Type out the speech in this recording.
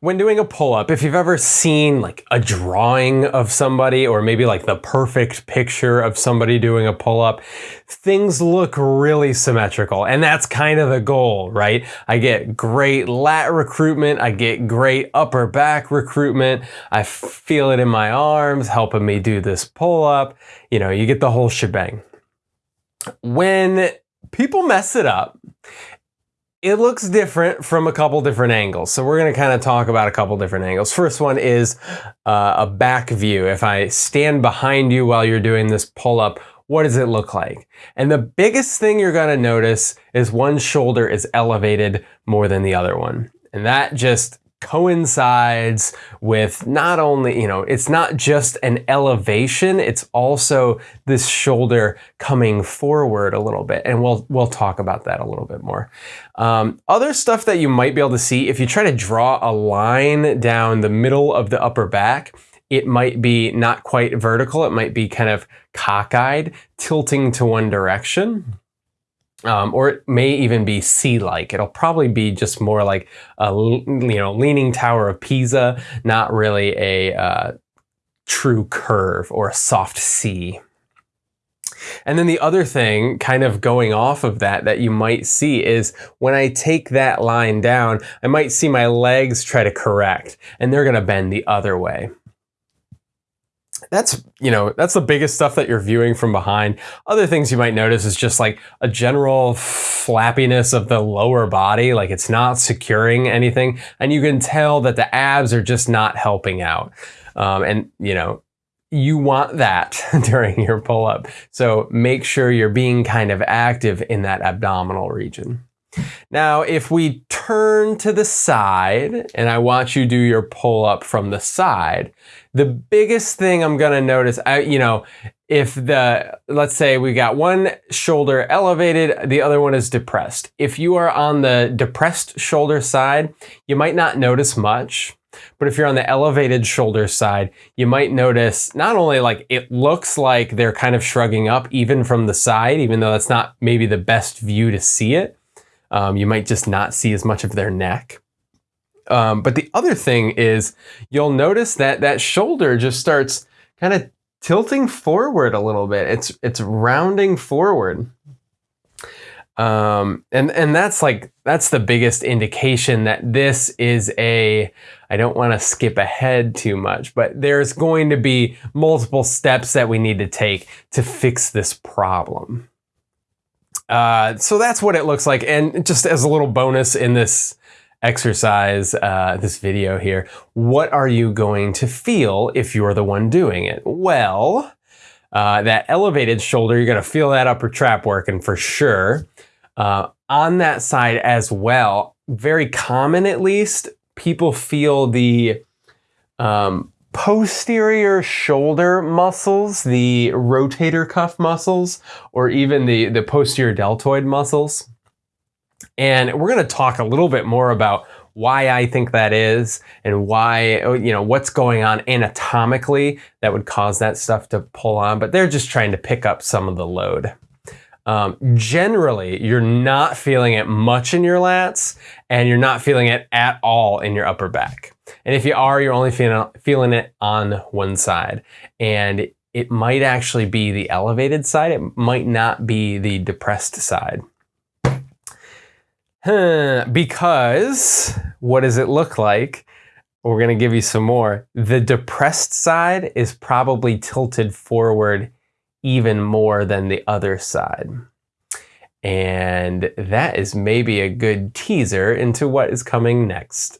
When doing a pull-up, if you've ever seen like a drawing of somebody or maybe like the perfect picture of somebody doing a pull-up, things look really symmetrical. And that's kind of the goal, right? I get great lat recruitment. I get great upper back recruitment. I feel it in my arms, helping me do this pull-up. You know, you get the whole shebang. When people mess it up it looks different from a couple different angles. So we're going to kind of talk about a couple different angles. First one is uh, a back view. If I stand behind you while you're doing this pull up, what does it look like? And the biggest thing you're going to notice is one shoulder is elevated more than the other one. And that just coincides with not only, you know, it's not just an elevation, it's also this shoulder coming forward a little bit. And we'll, we'll talk about that a little bit more. Um, other stuff that you might be able to see, if you try to draw a line down the middle of the upper back, it might be not quite vertical. It might be kind of cockeyed, tilting to one direction. Um, or it may even be C-like. It'll probably be just more like a you know leaning tower of Pisa, not really a uh, true curve or a soft C. And then the other thing kind of going off of that that you might see is when I take that line down, I might see my legs try to correct and they're going to bend the other way that's you know that's the biggest stuff that you're viewing from behind. Other things you might notice is just like a general flappiness of the lower body like it's not securing anything and you can tell that the abs are just not helping out. Um, and you know you want that during your pull-up. So make sure you're being kind of active in that abdominal region now, if we turn to the side and I want you to do your pull up from the side, the biggest thing I'm gonna notice, I, you know, if the, let's say we got one shoulder elevated, the other one is depressed. If you are on the depressed shoulder side, you might not notice much. But if you're on the elevated shoulder side, you might notice not only like it looks like they're kind of shrugging up even from the side, even though that's not maybe the best view to see it. Um, you might just not see as much of their neck. Um, but the other thing is you'll notice that that shoulder just starts kind of tilting forward a little bit. It's it's rounding forward. Um, and and that's like that's the biggest indication that this is a I don't want to skip ahead too much, but there's going to be multiple steps that we need to take to fix this problem. Uh, so that's what it looks like. And just as a little bonus in this exercise, uh, this video here, what are you going to feel if you're the one doing it? Well, uh, that elevated shoulder, you're going to feel that upper trap working for sure. Uh, on that side as well, very common at least, people feel the um, posterior shoulder muscles, the rotator cuff muscles, or even the, the posterior deltoid muscles. And we're going to talk a little bit more about why I think that is and why, you know, what's going on anatomically that would cause that stuff to pull on, but they're just trying to pick up some of the load. Um, generally, you're not feeling it much in your lats and you're not feeling it at all in your upper back. And if you are, you're only feeling, feeling it on one side. And it might actually be the elevated side. It might not be the depressed side. Because what does it look like? We're going to give you some more. The depressed side is probably tilted forward even more than the other side. And that is maybe a good teaser into what is coming next.